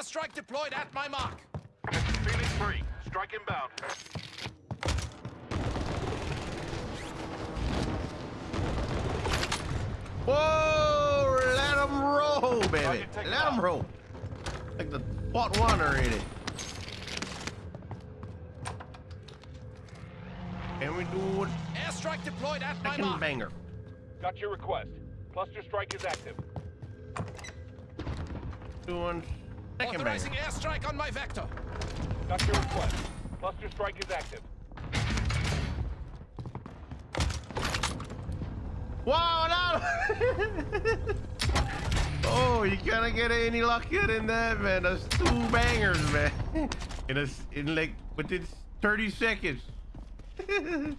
Airstrike deployed at my mark. Phoenix 3, strike inbound. Whoa! Let them roll, baby. Target Let them roll. Like the what one already. And we do it Airstrike deployed at my mark. banger. Got your request. Cluster strike is active. Doing second Authorizing banger. airstrike on my vector. Got your request. Cluster strike is active. Wow, no! oh, you can't get any luckier than that, man. That's two bangers, man. In a, in like within 30 seconds.